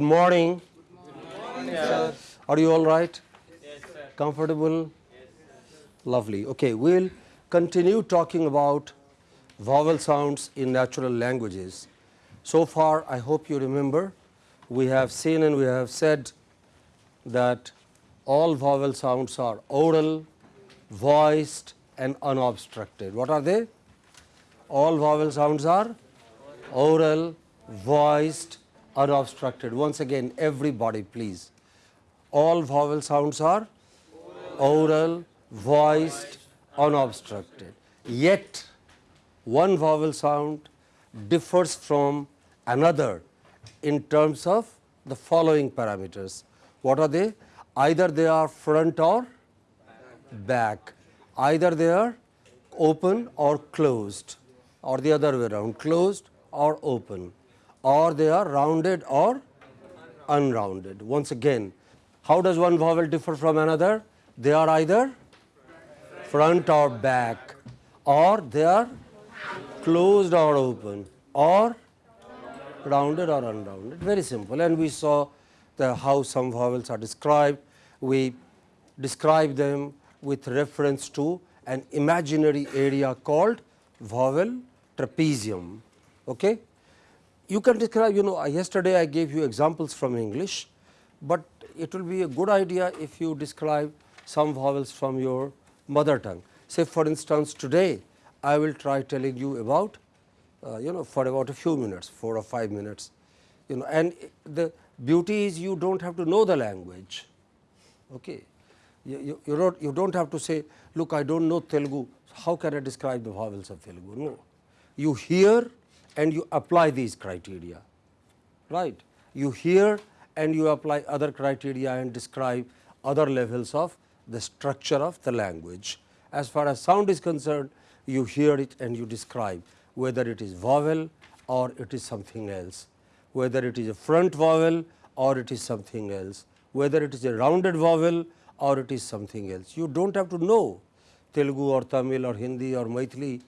Good morning. Are you all right? Comfortable? Lovely. Okay, we'll continue talking about vowel sounds in natural languages. So far, I hope you remember, we have seen and we have said that all vowel sounds are oral, voiced and unobstructed. What are they? All vowel sounds are oral, voiced, unobstructed. Once again, everybody please. All vowel sounds are oral, voiced, unobstructed. Yet, one vowel sound differs from another in terms of the following parameters. What are they? Either they are front or back, either they are open or closed or the other way around, closed or open or they are rounded or unrounded. Once again, how does one vowel differ from another? They are either front or back or they are closed or open or rounded or unrounded. Very simple and we saw the how some vowels are described. We describe them with reference to an imaginary area called vowel trapezium. Okay? You can describe, you know, yesterday I gave you examples from English, but it will be a good idea if you describe some vowels from your mother tongue. Say for instance, today I will try telling you about, uh, you know, for about a few minutes, 4 or 5 minutes, you know, and the beauty is you do not have to know the language. Okay. You, you, you, don't, you don't have to say, look, I don't know Telugu, how can I describe the vowels of Telugu? No. You hear and you apply these criteria, right. You hear and you apply other criteria and describe other levels of the structure of the language. As far as sound is concerned, you hear it and you describe whether it is vowel or it is something else, whether it is a front vowel or it is something else, whether it is a rounded vowel or it is something else. You do not have to know Telugu or Tamil or Hindi or Maithili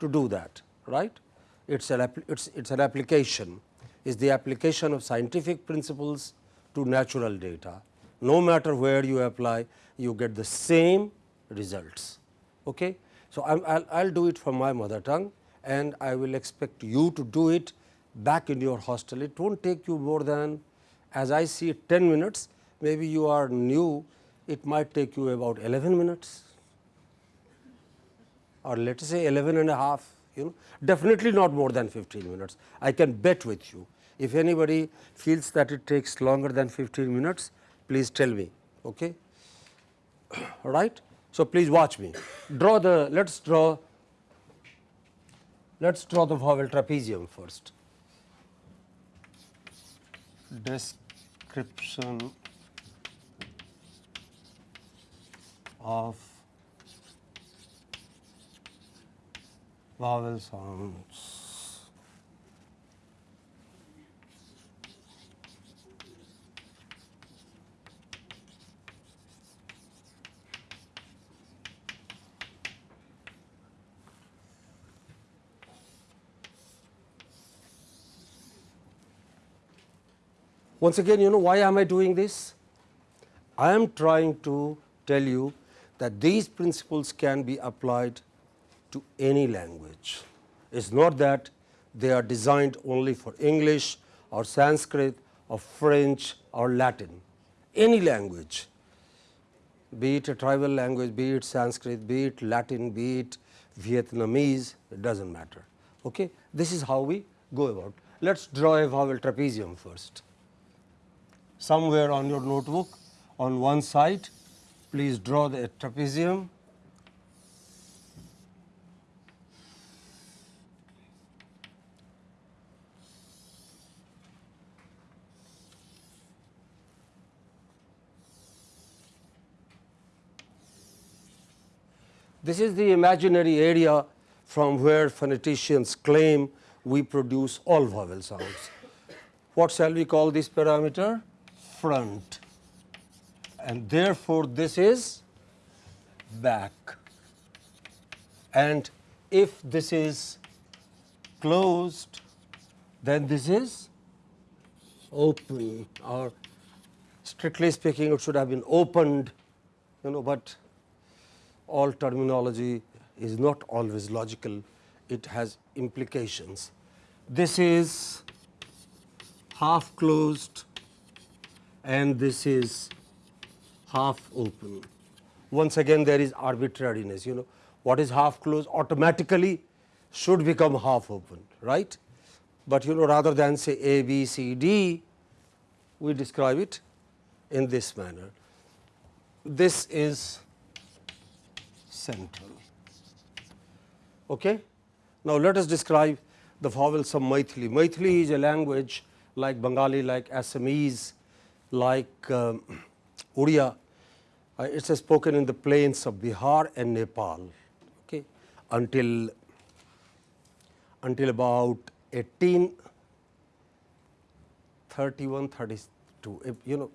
to do that, right it's an, it's, it's an application, is the application of scientific principles to natural data. No matter where you apply, you get the same results. Okay? So, I will do it from my mother tongue and I will expect you to do it back in your hostel. It will not take you more than as I see 10 minutes, maybe you are new, it might take you about 11 minutes or let us say 11 and a half you know definitely not more than 15 minutes. I can bet with you. If anybody feels that it takes longer than 15 minutes, please tell me. Okay? All right? So, please watch me. Draw the, let us draw, let us draw the vowel trapezium first. Description of vowel sounds. Once again, you know why am I doing this? I am trying to tell you that these principles can be applied to any language. It is not that they are designed only for English or Sanskrit or French or Latin, any language be it a tribal language, be it Sanskrit, be it Latin, be it Vietnamese, it does not matter. Okay? This is how we go about. Let us draw a vowel trapezium first. Somewhere on your notebook on one side, please draw the trapezium This is the imaginary area from where phoneticians claim we produce all vowel sounds. What shall we call this parameter? Front and therefore, this is back and if this is closed then this is open or strictly speaking it should have been opened you know, but all terminology is not always logical, it has implications. This is half closed and this is half open. Once again there is arbitrariness, you know, what is half closed automatically should become half open, right. But you know rather than say A, B, C, D, we describe it in this manner. This is central. Okay? Now, let us describe the vowels of Maithili. Maithili is a language like Bengali, like Assamese, like um, Odia. Uh, it is spoken in the plains of Bihar and Nepal okay, until, until about 1831, 32. You know,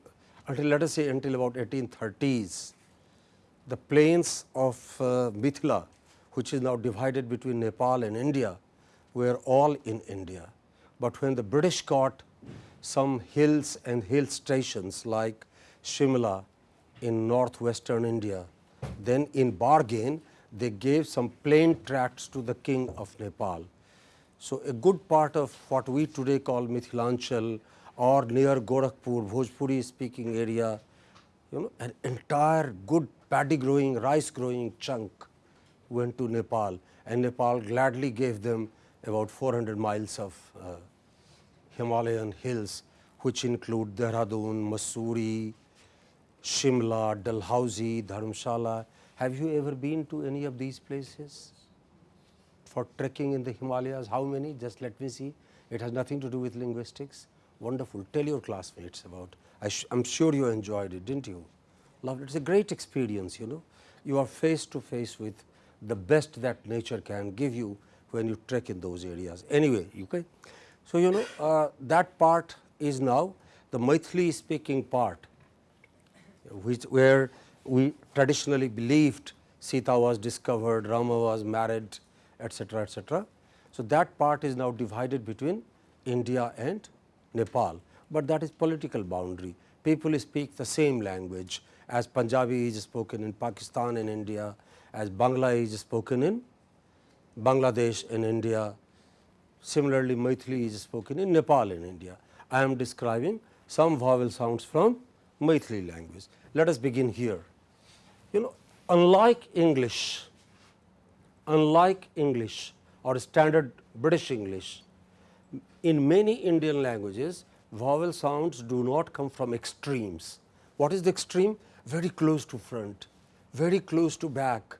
until let us say until about 1830s, the plains of uh, Mithila which is now divided between Nepal and India were all in India. But when the British got some hills and hill stations like Shimla in northwestern India, then in bargain they gave some plain tracts to the king of Nepal. So, a good part of what we today call Mithilanchal or near Gorakhpur, Bhojpuri speaking area, you know an entire good paddy growing, rice growing chunk went to Nepal and Nepal gladly gave them about 400 miles of uh, Himalayan hills which include Dehradun, Mussoorie, Shimla, Dalhousie, Dharamshala. Have you ever been to any of these places for trekking in the Himalayas? How many? Just let me see. It has nothing to do with linguistics. Wonderful. Tell your classmates about. I am sure you enjoyed it, didn't you? Loved it. It's a great experience, you know. You are face to face with the best that nature can give you when you trek in those areas. Anyway, okay. So, you know uh, that part is now the Maithili speaking part, which where we traditionally believed Sita was discovered, Rama was married, etc., etc. So, that part is now divided between India and Nepal, but that is political boundary. People speak the same language as Punjabi is spoken in Pakistan and India, as Bangla is spoken in Bangladesh in India. Similarly, Maithili is spoken in Nepal in India. I am describing some vowel sounds from Maithili language. Let us begin here. You know, unlike English, unlike English or standard British English, in many Indian languages, vowel sounds do not come from extremes. What is the extreme? Very close to front, very close to back,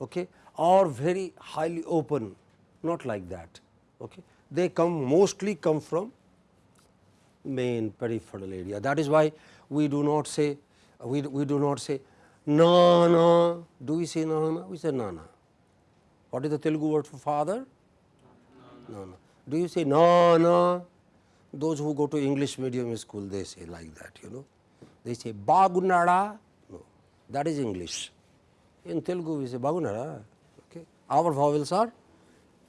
okay, or very highly open, not like that. Okay. They come mostly come from main peripheral area. That is why we do not say we, we do not say na na. Do we say na na? We say na na. What is the Telugu word for father? Na na. Do you say na na? Those who go to English medium school they say like that you know. They say bagunada. No, that is English. In Telugu we say bagunara. Okay. Our vowels are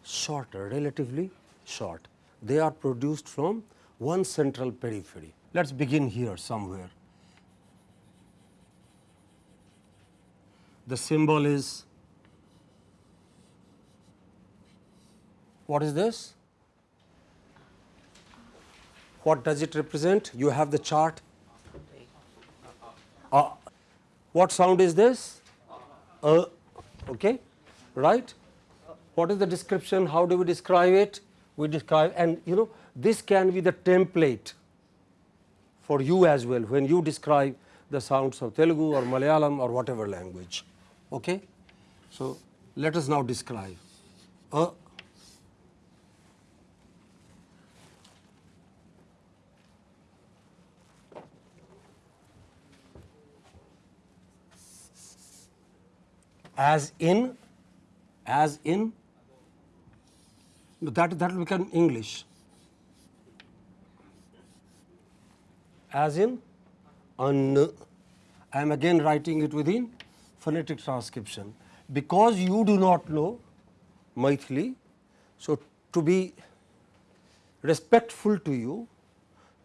shorter, relatively short. They are produced from one central periphery. Let us begin here somewhere. The symbol is what is this? What does it represent? You have the chart. Uh, what sound is this? uh, okay, right. What is the description? How do we describe it? We describe and you know this can be the template for you as well when you describe the sounds of Telugu or Malayalam or whatever language. Okay? So, let us now describe. Uh, as in, as in, that, that will become English. As in, un, I am again writing it within phonetic transcription. Because you do not know Maithili, so to be respectful to you,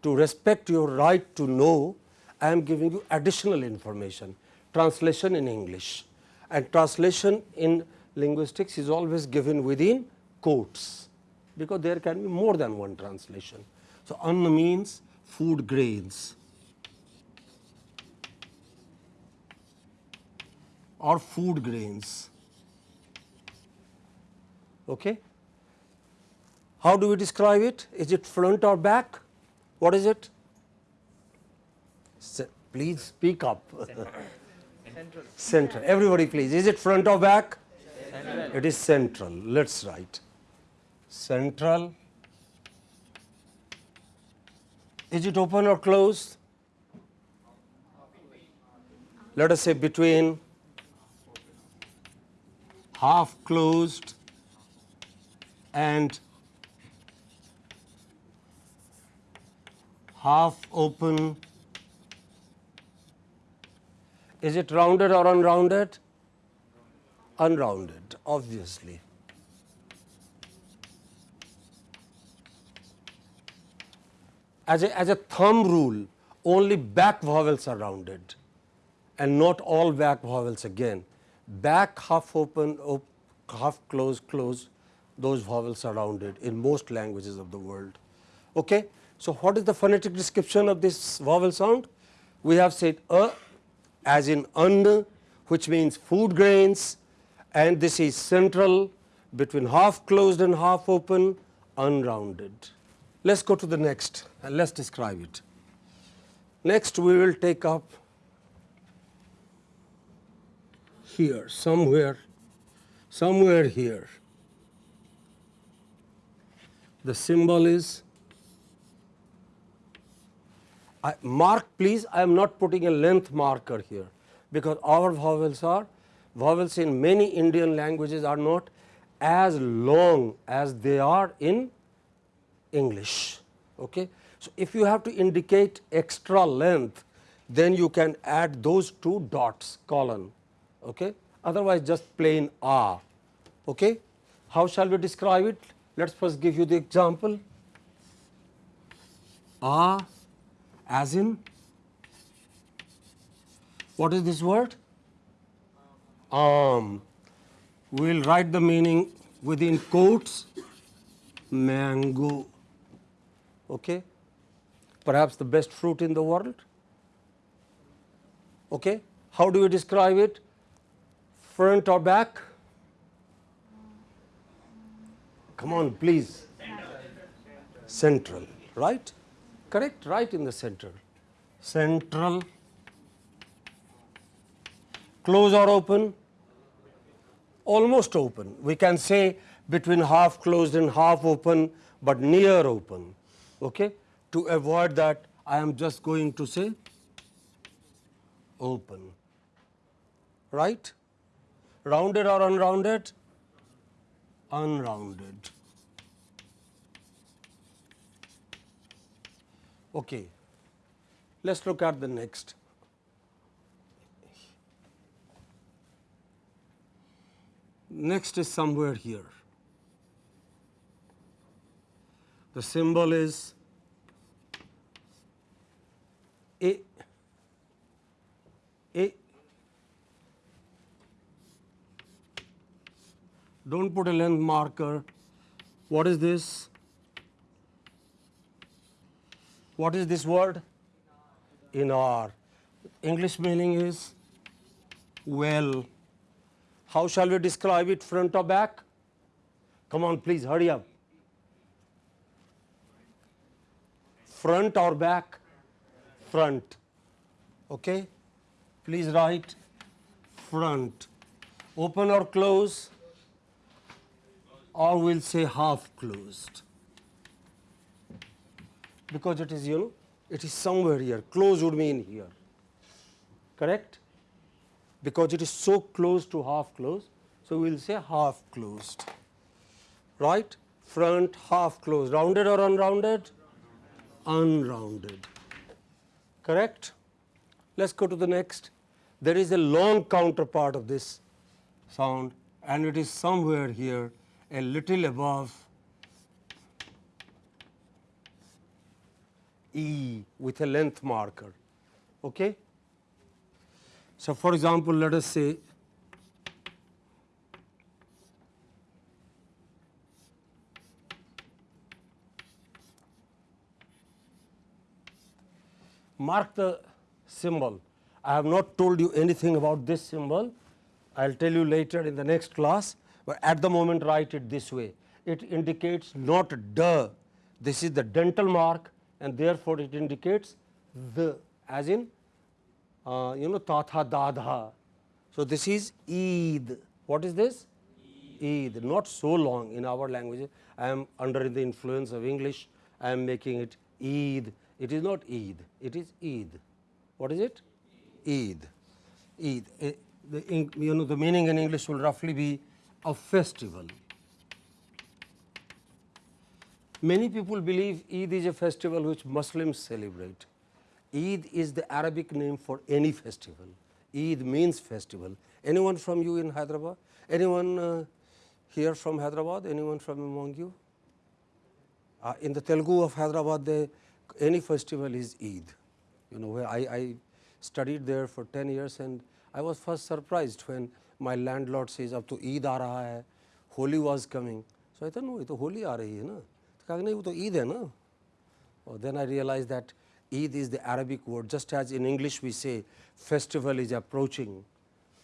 to respect your right to know, I am giving you additional information, translation in English and translation in linguistics is always given within quotes, because there can be more than one translation. So, un means food grains or food grains. Okay. How do we describe it? Is it front or back? What is it? please speak up. Central. Central. Everybody please. Is it front or back? Central. It is central. Let's write. Central. Is it open or closed? Let us say between half closed and half open is it rounded or unrounded? Unrounded, obviously. As a, as a thumb rule, only back vowels are rounded and not all back vowels again. Back half open, op, half closed, closed, those vowels are rounded in most languages of the world. Okay? So, what is the phonetic description of this vowel sound? We have said a as in un which means food grains and this is central between half closed and half open unrounded. Let us go to the next and let us describe it. Next we will take up here somewhere somewhere here the symbol is I mark please I am not putting a length marker here because our vowels are vowels in many Indian languages are not as long as they are in English. Okay. So, if you have to indicate extra length then you can add those two dots colon okay. otherwise just plain a. Okay. How shall we describe it? Let us first give you the example. A as in what is this word? Um, we will write the meaning within quotes mango. Okay? Perhaps the best fruit in the world. Okay? How do we describe it? Front or back? Come on, please. Central, right? Correct right in the center central. Close or open? Almost open. We can say between half closed and half open but near open. Okay? To avoid that i am just going to say open. Right? Rounded or unrounded? Unrounded Okay. Let us look at the next. Next is somewhere here. The symbol is A. A. Don't put a length marker. What is this? What is this word? In Inar. English meaning is well. How shall we describe it front or back? Come on please hurry up. Front or back? Front. Okay. Please write front. Open or close? Or we'll say half closed because it is you know it is somewhere here. Close would mean here. Correct? Because it is so close to half closed. So, we will say half closed. Right? Front half closed. Rounded or unrounded? Unrounded. Correct. Let us go to the next. There is a long counterpart of this sound and it is somewhere here a little above E with a length marker. Okay? So, for example, let us say mark the symbol. I have not told you anything about this symbol. I will tell you later in the next class, but at the moment write it this way. It indicates not the, this is the dental mark and therefore, it indicates the as in uh, you know tatha dadha. So, this is Eid. What is this? Eid. Not so long in our language. I am under the influence of English. I am making it Eid. It is not Eid. It is Eid. What is it? Eid. Eid. Eh, the, you know the meaning in English will roughly be a festival. Many people believe Eid is a festival which Muslims celebrate. Eid is the Arabic name for any festival. Eid means festival. Anyone from you in Hyderabad? Anyone uh, here from Hyderabad? Anyone from among you? Uh, in the Telugu of Hyderabad, they, any festival is Eid. You know, where I, I studied there for 10 years and I was first surprised when my landlord says, up to Eid aa raha hai, Holi was coming. So I thought, no, it's Holi aa rahi hai na. To Oh, then I realized that Eid is the Arabic word, just as in English we say festival is approaching.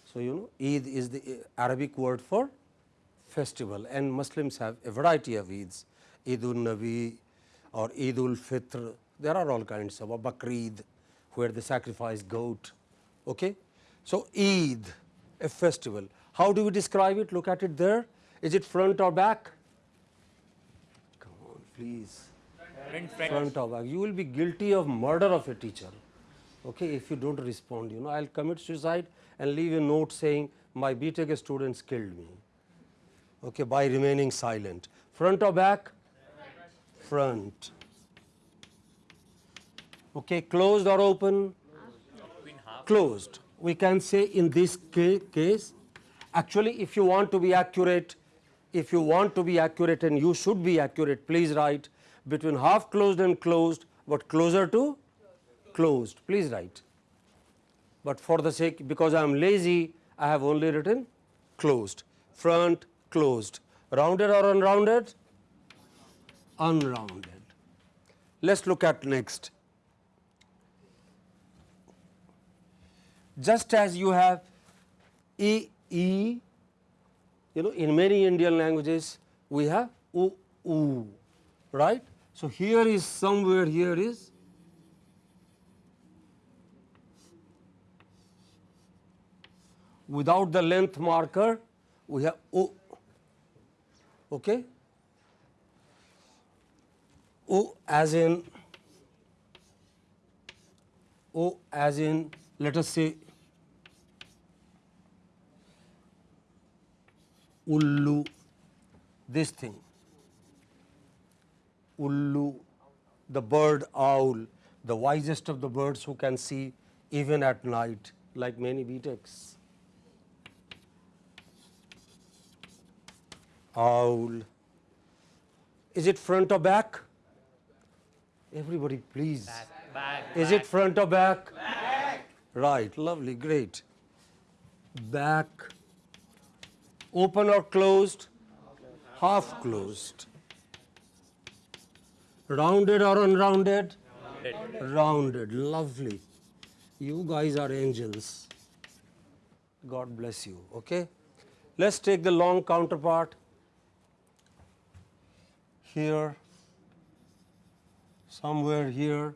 So, you know Eid is the eh, Arabic word for festival and Muslims have a variety of Eids, Eidul Nabi or Eidul Fitr, there are all kinds of Bakrid, where they sacrifice goat. Okay? So, Eid a festival, how do we describe it? Look at it there, is it front or back? Please front, front of back. You will be guilty of murder of a teacher. Okay, if you don't respond, you know, I'll commit suicide and leave a note saying my BTech students killed me. Okay, by remaining silent. Front or back? Front. Okay, closed or open? Closed. We can say in this case, actually, if you want to be accurate, if you want to be accurate and you should be accurate, please write between half closed and closed, but closer to closed. Please write. But for the sake, because I am lazy, I have only written closed, front closed, rounded or unrounded? Unrounded. Let us look at next. Just as you have E, E, you know in many Indian languages we have U, U, right. So, here is somewhere here is without the length marker we have O okay O as in O as in let us say ullu this thing ullu, the bird owl, the wisest of the birds who can see even at night like many BTechs. Owl. Is it front or back? Everybody please. Back, back, Is it front or back? Back. Right, lovely, great. Back. Open or closed? Half closed. Rounded or unrounded? Rounded. Rounded. Lovely. You guys are angels. God bless you. Okay. Let's take the long counterpart. Here, somewhere here,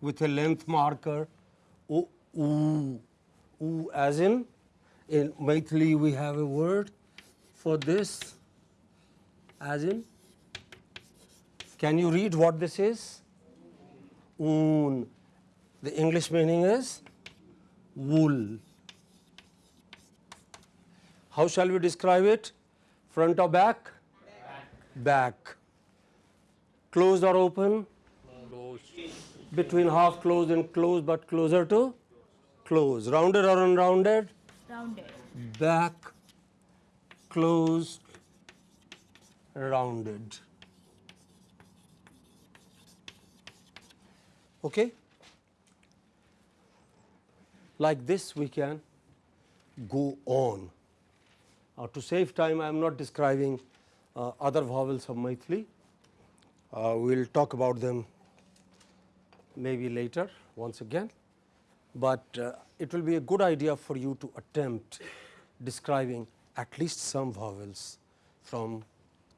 with a length marker. O, oo, oo, as in, in Maithili we have a word for this, as in can you read what this is? Un. The English meaning is wool. How shall we describe it? Front or back? Back. back. Closed or open? Closed. Between half closed and closed but closer to? Closed. Rounded or unrounded? Rounded. Back, closed, rounded. Okay? Like this we can go on. Uh, to save time I am not describing uh, other vowels of Maithili. Uh, we will talk about them maybe later once again, but uh, it will be a good idea for you to attempt describing at least some vowels from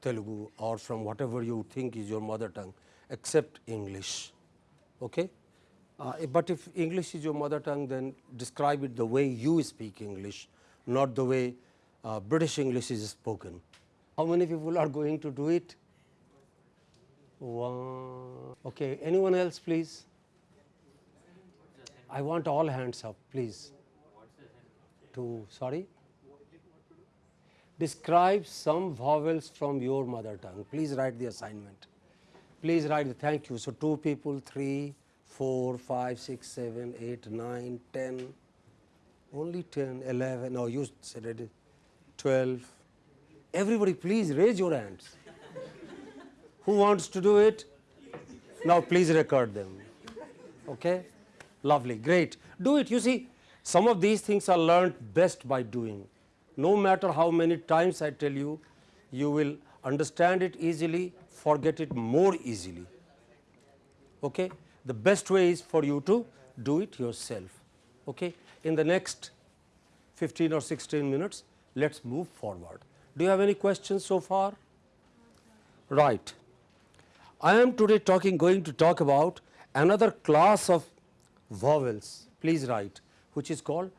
Telugu or from whatever you think is your mother tongue except English. Okay? Uh, but if English is your mother tongue then describe it the way you speak English, not the way uh, British English is spoken. How many people are going to do it? One. Okay, anyone else please? I want all hands up please. to sorry? Describe some vowels from your mother tongue. Please write the assignment. Please write the thank you. So, two people, three, four, five, six, seven, eight, nine, ten, only 10, 11, no you said it, 12. Everybody please raise your hands. Who wants to do it? Now please record them. Okay? Lovely, great. Do it. You see, some of these things are learned best by doing. No matter how many times I tell you, you will understand it easily, forget it more easily. Okay? The best way is for you to do it yourself. Okay? In the next 15 or 16 minutes, let us move forward. Do you have any questions so far? Right. I am today talking going to talk about another class of vowels, please write, which is called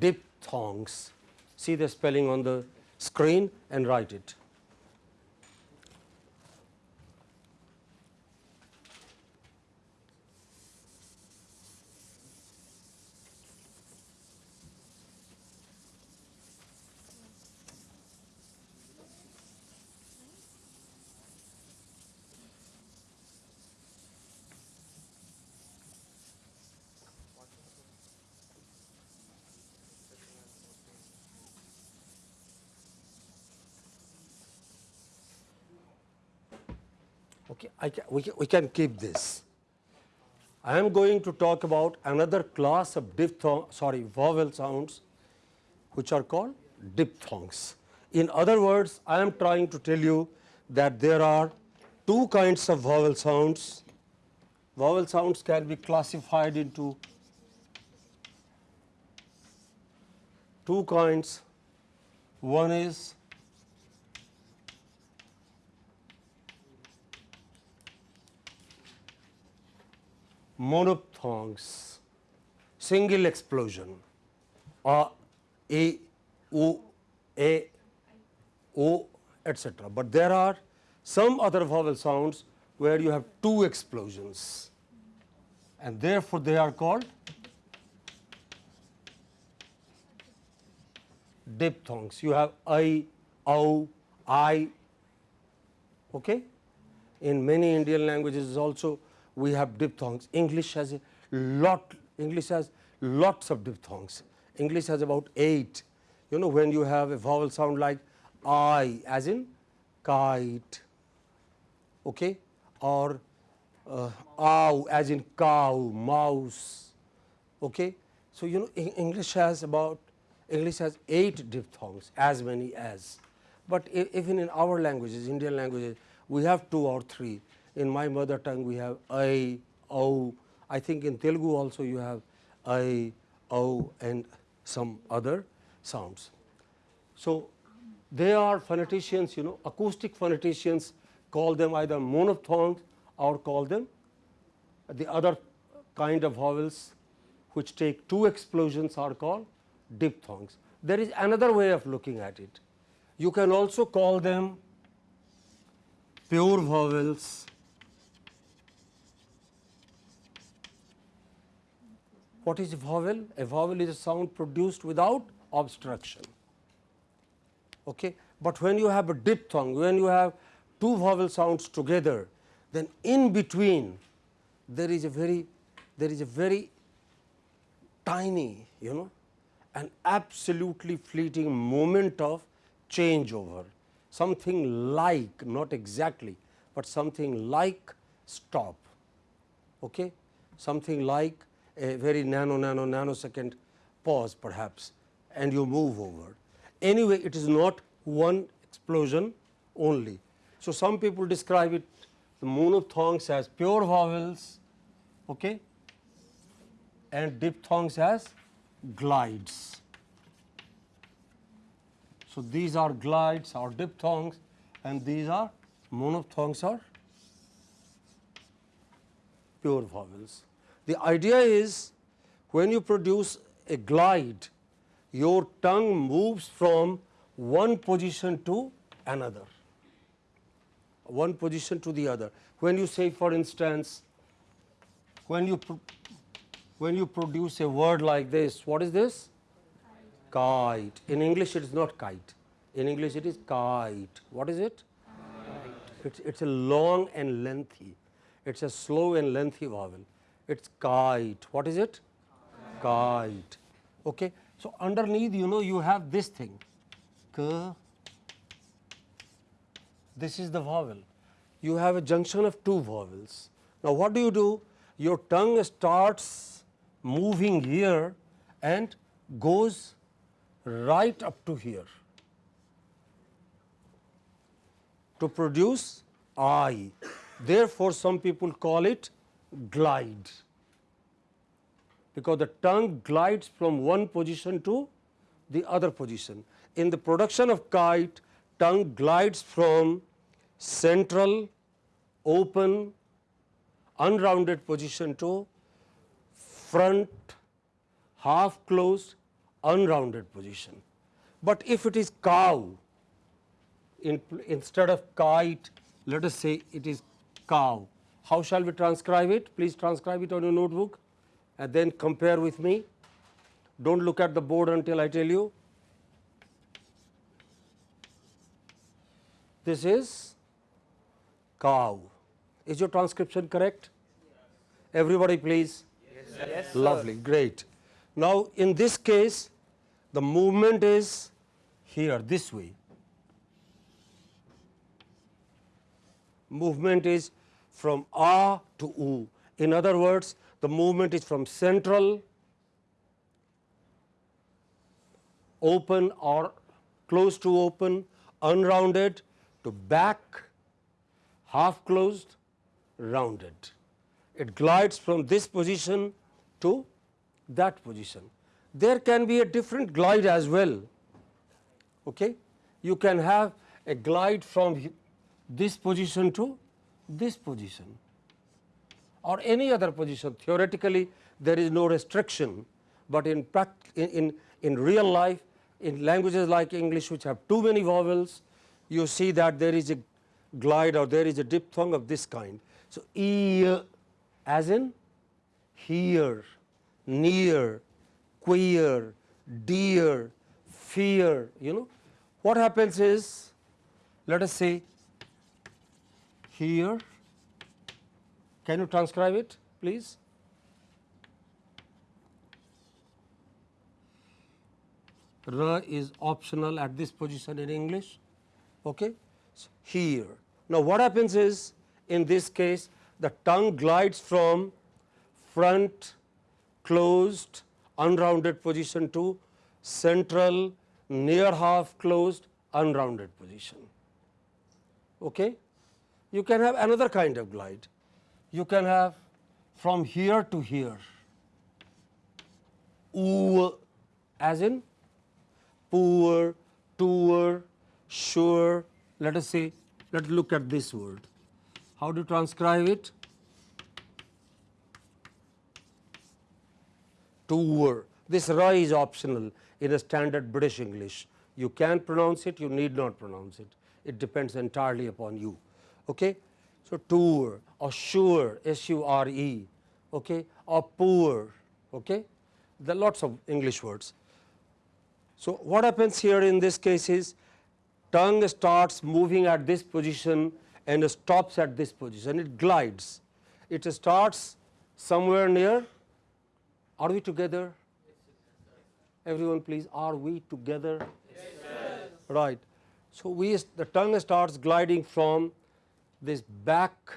diphthongs. See the spelling on the screen and write it. Okay, can, we, we can keep this. I am going to talk about another class of diphthong, sorry, vowel sounds which are called diphthongs. In other words, I am trying to tell you that there are two kinds of vowel sounds. Vowel sounds can be classified into two kinds. One is monophthongs, single explosion, a, a, o, a, o, etc. But there are some other vowel sounds where you have two explosions and therefore, they are called diphthongs. You have I, O, I. Okay? In many Indian languages also we have diphthongs. English has a lot, English has lots of diphthongs. English has about 8. You know when you have a vowel sound like I as in kite okay, or uh, ow as in cow, mouse. Okay. So, you know English has about English has 8 diphthongs as many as, but even in our languages Indian languages we have 2 or 3 in my mother tongue we have I, O, I think in Telugu also you have I, O and some other sounds. So, they are phoneticians you know acoustic phoneticians call them either monophthongs or call them the other kind of vowels which take two explosions are called diphthongs. There is another way of looking at it. You can also call them pure vowels What is a vowel? A vowel is a sound produced without obstruction. Okay? But when you have a diphthong, when you have two vowel sounds together, then in between there is a very there is a very tiny you know an absolutely fleeting moment of changeover something like not exactly, but something like stop. Okay? something like a very nano nano nanosecond pause perhaps and you move over. Anyway, it is not one explosion only. So, some people describe it the monophthongs as pure vowels okay, and diphthongs as glides. So, these are glides or diphthongs and these are monophthongs or pure vowels. The idea is when you produce a glide, your tongue moves from one position to another, one position to the other. When you say for instance, when you when you produce a word like this, what is this? Kite. In English, it is not kite. In English, it is kite. What is it? It's, it's a long and lengthy. It's a slow and lengthy vowel. It's kite. What is it? Kite. Okay. So, underneath you know you have this thing. K. This is the vowel. You have a junction of two vowels. Now, what do you do? Your tongue starts moving here and goes right up to here to produce I. Therefore, some people call it glide because the tongue glides from one position to the other position. In the production of kite, tongue glides from central, open, unrounded position to front, half closed, unrounded position. But if it is cow, in, instead of kite, let us say it is cow. How shall we transcribe it? Please transcribe it on your notebook and then compare with me. Do not look at the board until I tell you. This is cow. Is your transcription correct? Everybody please. Yes, yes Lovely, great. Now, in this case, the movement is here this way. Movement is from A to U. In other words, the movement is from central, open or close to open, unrounded to back, half closed, rounded. It glides from this position to that position. There can be a different glide as well. Okay? You can have a glide from this position to this position or any other position. Theoretically, there is no restriction, but in, in, in, in real life, in languages like English which have too many vowels, you see that there is a glide or there is a diphthong of this kind. So, e as in here, near, queer, dear, fear, you know. What happens is, let us say here, can you transcribe it please? R is optional at this position in English. Okay? So, here. Now, what happens is in this case the tongue glides from front closed unrounded position to central near half closed unrounded position. Okay? You can have another kind of glide. You can have from here to here, oo as in poor, tour, sure. Let us say, let us look at this word. How do you transcribe it? Tour. This ra is optional in a standard British English. You can pronounce it, you need not pronounce it. It depends entirely upon you. Okay? So, tour or sure, S U R E, okay? or poor. Okay? There are lots of English words. So, what happens here in this case is tongue starts moving at this position and stops at this position, it glides. It starts somewhere near, are we together? Everyone please, are we together? Yes, right. So, we the tongue starts gliding from this back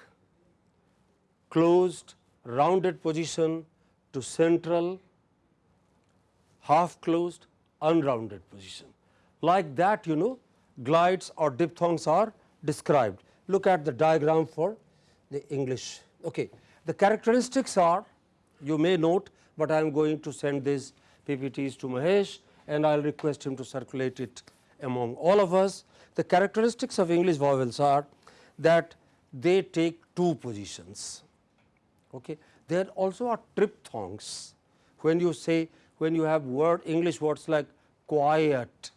closed rounded position to central half closed unrounded position. Like that you know glides or diphthongs are described. Look at the diagram for the English. Okay. The characteristics are you may note, but I am going to send these PPTs to Mahesh and I will request him to circulate it among all of us. The characteristics of English vowels are that they take two positions. Okay. There also are triphthongs. When you say when you have word English words like quiet,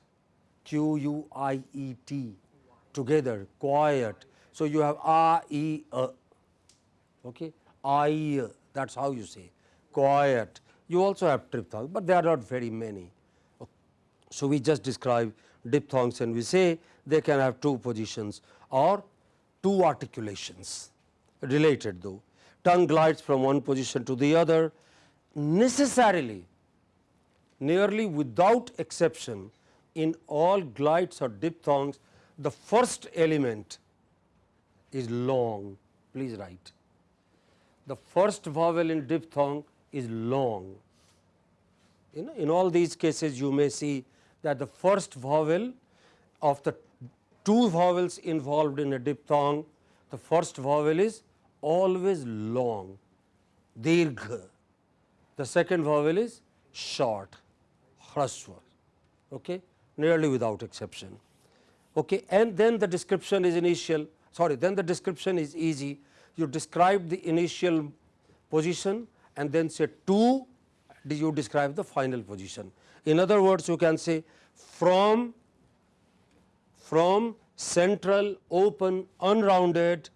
Q U I E T together, quiet. So, you have a, e, a, okay. I, that is how you say quiet. You also have triphthongs, but they are not very many. So, we just describe diphthongs and we say they can have two positions or two articulations related though. Tongue glides from one position to the other necessarily nearly without exception in all glides or diphthongs the first element is long. Please write. The first vowel in diphthong is long. In all these cases you may see that the first vowel of the two vowels involved in a diphthong, the first vowel is always long, dirgha. The second vowel is short, hraswa, okay, nearly without exception. Okay. And then the description is initial, sorry, then the description is easy. You describe the initial position and then say to you describe the final position. In other words, you can say from from central open unrounded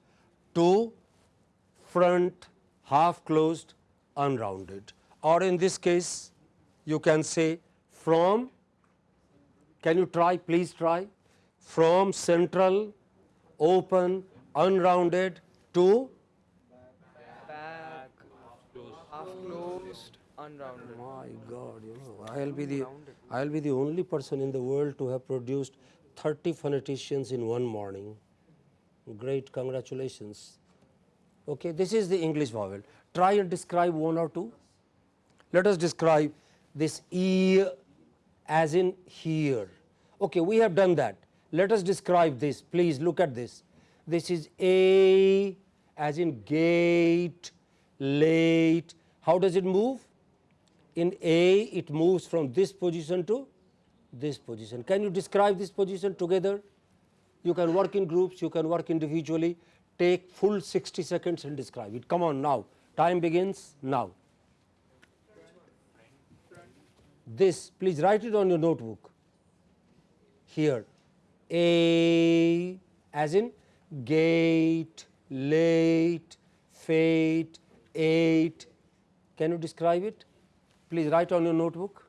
to front half closed unrounded or in this case you can say from can you try please try from central open unrounded to Back. Half closed. Unrounded. My God, you know, I'll be the I'll be the only person in the world to have produced 30 phoneticians in one morning. Great, congratulations. Okay, this is the English vowel. Try and describe one or two. Let us describe this e as in here. Okay, we have done that. Let us describe this. Please look at this. This is a as in gate, late. How does it move? in A it moves from this position to this position. Can you describe this position together? You can work in groups, you can work individually, take full 60 seconds and describe it. Come on now, time begins now. This, please write it on your notebook. Here, A as in gate, late, fate, eight. Can you describe it? please write on your notebook.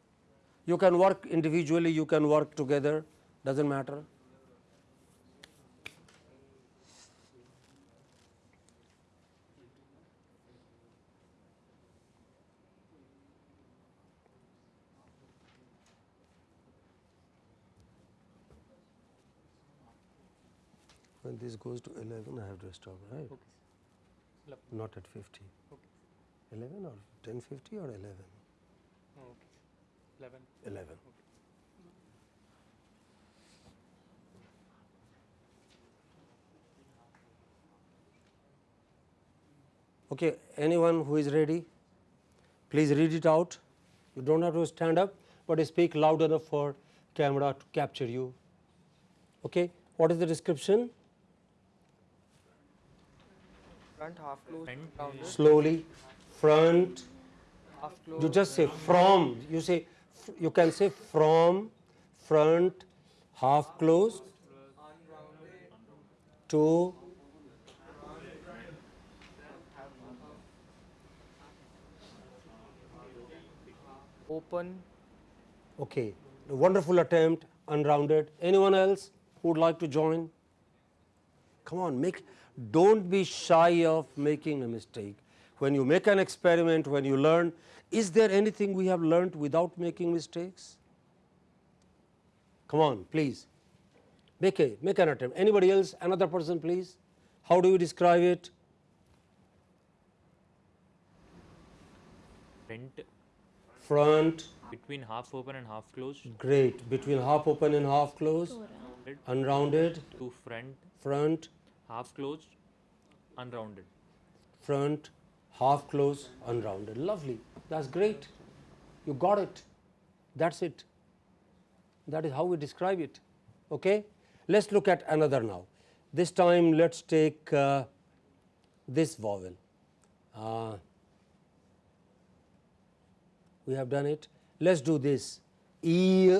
You can work individually, you can work together, does not matter. When this goes to 11, I have to stop, right? Okay. Not at 50. Okay. 11 or 1050 or 11? Okay. 11. 11. Okay, anyone who is ready, please read it out. You do not have to stand up, but speak loud enough for camera to capture you. Okay, what is the description? Front half closed. Slowly, front, Half you just say from you say you can say from front half closed to Open. okay wonderful attempt unrounded. Anyone else who would like to join? Come on make don't be shy of making a mistake when you make an experiment when you learn is there anything we have learnt without making mistakes? Come on please. Make a make an attempt. Anybody else? Another person please. How do you describe it? Front front, between half open and half closed. Great, between half open and half closed, unrounded, to front. Front, half closed. Unrounded. Front, half closed, unrounded. Lovely. That's great. You got it. That's it. That is how we describe it. Okay? Let's look at another now. This time let's take uh, this vowel. Uh, we have done it. Let's do this. E.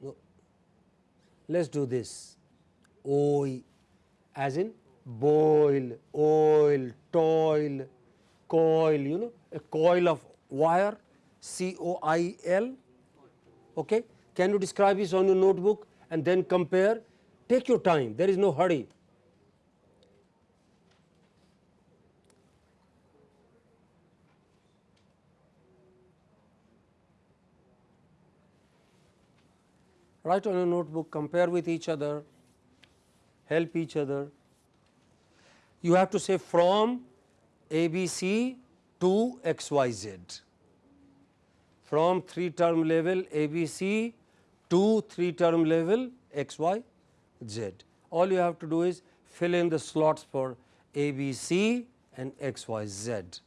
No. Let's do this. Oi, as in boil, oil, toil, coil, you know, a coil of wire, C O I L. Okay. Can you describe this on your notebook and then compare? Take your time, there is no hurry. Write on your notebook, compare with each other, help each other. You have to say from ABC to XYZ. From 3 term level ABC to 3 term level XYZ. All you have to do is fill in the slots for ABC and XYZ.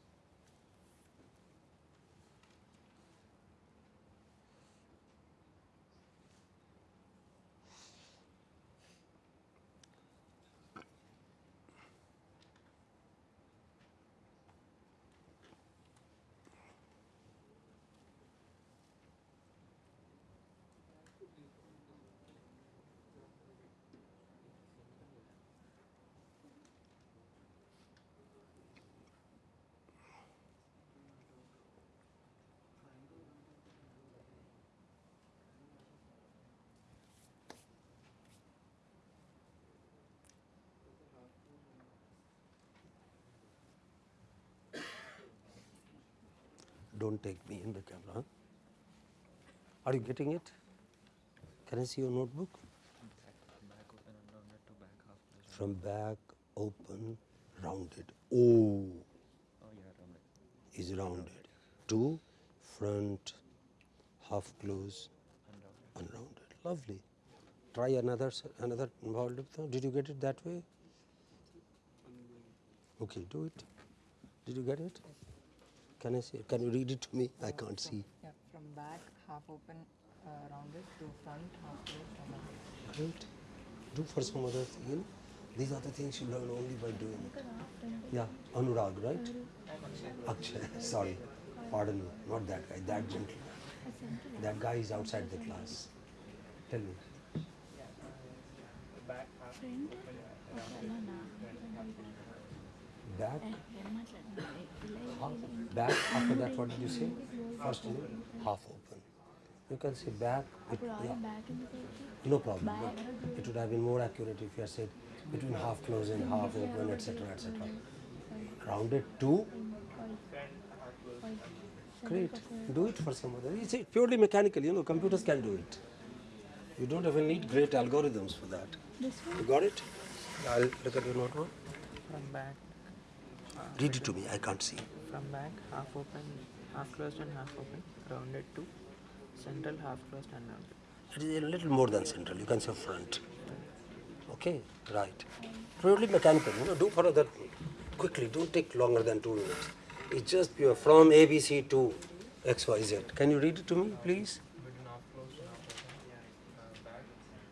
Don't take me in the camera. Are you getting it? Can I see your notebook? From back, open, rounded. O is rounded. To front, half close, unrounded. Lovely. Try another another. Did you get it that way? Okay, do it. Did you get it? Can I see? Can you read it to me? I can't see. Yeah, from back, half open, uh, rounded, to front, half closed. Great. Do for some other thing. These are the things you learn only by doing. Yeah, Anurag, right? Akshay, sorry. Pardon me, not that guy, that gentleman. That guy is outside the class. Tell me. Back half back, back, after that what did you say? First is half open. You can say back, it, yeah, no problem, it would have been more accurate if you had said between half closed and half open, etc., etc. Rounded to Great. Do it for some other. It's purely mechanical, you know, computers can do it. You don't even need great algorithms for that. You got it? I'll look at your notebook. From back. Read it to me. I can't see. from back, half open, half closed and half open, rounded to central, half closed and rounded. It is a little more than central. You can say front. Okay, right. Purely mechanical. You know, do for other quickly. Don't take longer than two minutes. It's just pure from ABC to XYZ. Can you read it to me, please? Between half closed and half open, uh, back,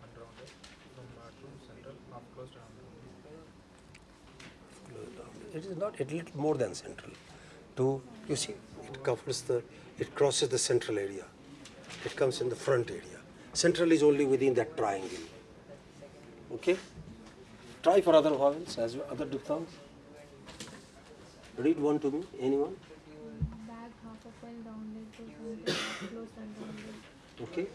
unrounded, from back to central, half closed, rounded. It is not a little more than central. To you see, it covers the, it crosses the central area. It comes in the front area. Central is only within that triangle. Okay. Try for other vowels as well, other diphthongs. Read one to me, anyone. Okay.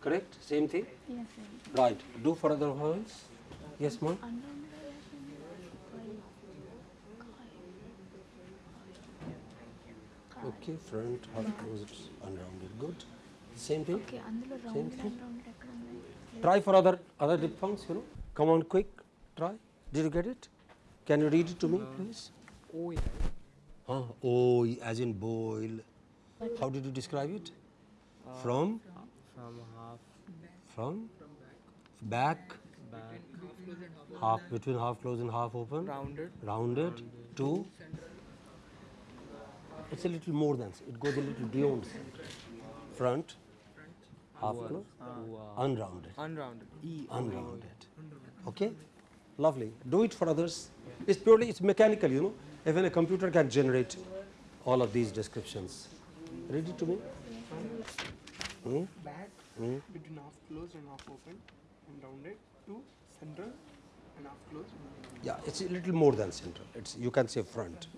Correct. Same thing. Yes. Sir. Right. Do for other vowels. Yes, ma'am. Okay. Front, half closed, unrounded. Good. Same thing. Okay అందులో Same round thing. And round ఎక్కడ ఉన్నాయి Try for other other diphthongs, you know. Come on, quick. Try. Did you get it? Can you read it to me, please? OE. Huh? Oh, as in boil. How did you describe it? From? From half From? Back? back. Half between half closed and half open? Rounded. Rounded to? It's a little more than, it goes a little beyond center. Front? Half closed? Unrounded. Unrounded. E. unrounded. Okay, lovely. Do it for others. It's purely it's mechanical, you know. Even a computer can generate all of these descriptions. Read it to me. Hmm? back Hmm? between half closed and half open and rounded to central and half closed. Yeah, it's a little more than central. It's you can say front.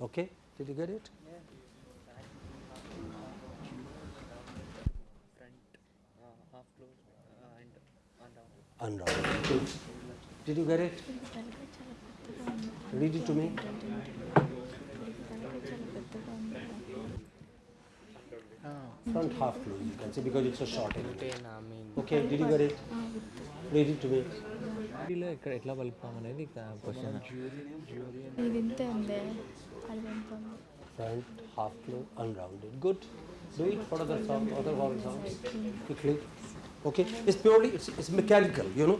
Okay, did you get it? Unrounded. Uh, did you get it? Read it to me. Front half closed, you can say because it's a short element. Ten, I mean. Okay, did you get it? Read it to me. ఇలా ఇక్కడ ఎట్లా పలుకుతాం అనేది question ఇది ఇంతే ఉంది అది ఎంత ఉంది front, half closed, unrounded. Good. Do it for other sound, other vowel sounds quickly. Okay. It's purely it's, it's mechanical, you know.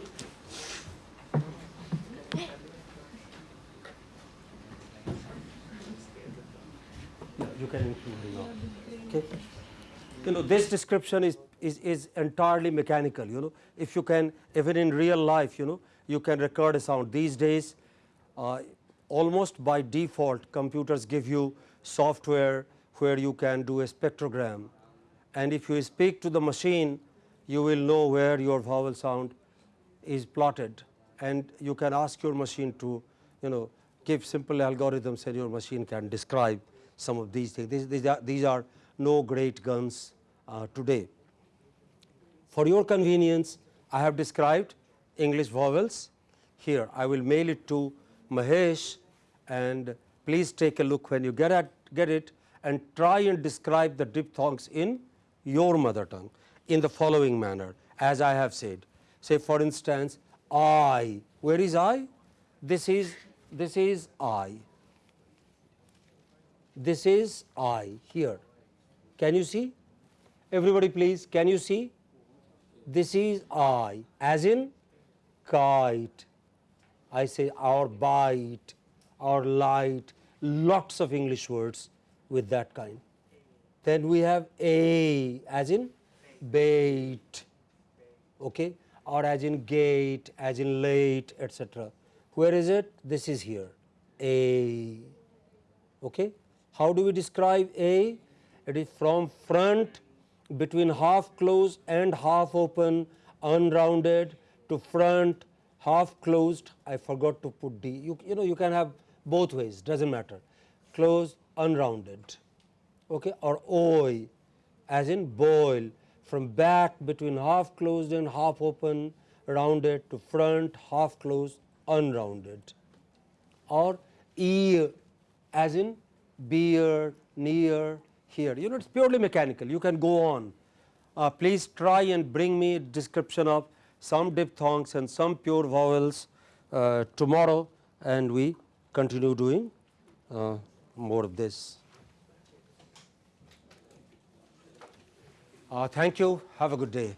Yeah, You can include it now. Okay. You know this description is, is is entirely mechanical. You know, if you can even in real life, you know, you can record a sound. These days, uh, almost by default computers give you software where you can do a spectrogram and if you speak to the machine you will know where your vowel sound is plotted and you can ask your machine to you know give simple algorithms and your machine can describe some of these things. These, these, are, these are no great guns uh, today. For your convenience, I have described English vowels here. I will mail it to Mahesh and please take a look when you get, at, get it and try and describe the diphthongs in your mother tongue in the following manner as I have said. Say for instance, I, where is I? This is, this is I. This is I here. Can you see? Everybody please, can you see? This is I as in kite. I say our bite, our light, lots of English words with that kind. Then we have a as in bait, okay, or as in gate, as in late, etc. Where is it? This is here, a. Okay. How do we describe a? It is from front between half closed and half open, unrounded to front, half closed. I forgot to put D. You, you know you can have both ways, doesn't matter. Closed, unrounded. Okay, or oi, as in boil, from back between half closed and half open, rounded to front, half closed, unrounded or ear as in beer, near, here. You know, it's purely mechanical. You can go on. Uh, please try and bring me description of some diphthongs and some pure vowels uh, tomorrow and we continue doing uh, more of this. Uh, thank you. Have a good day.